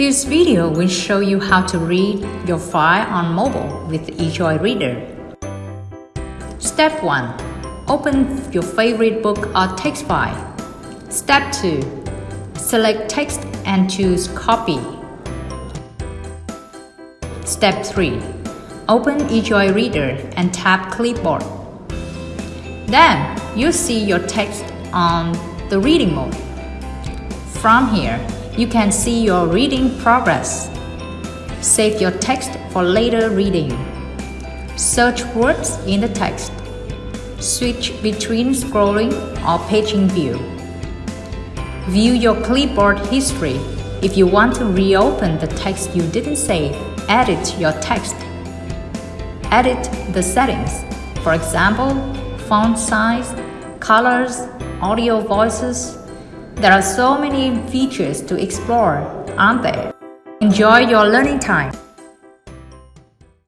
This video will show you how to read your file on mobile with eJoy Reader. Step 1. Open your favorite book or text file. Step 2. Select text and choose Copy. Step 3. Open eJoy Reader and tap Clipboard. Then, you see your text on the reading mode. From here, you can see your reading progress. Save your text for later reading. Search words in the text. Switch between scrolling or paging view. View your clipboard history. If you want to reopen the text you didn't save, edit your text. Edit the settings. For example, font size, colors, audio voices, there are so many features to explore, aren't there? Enjoy your learning time.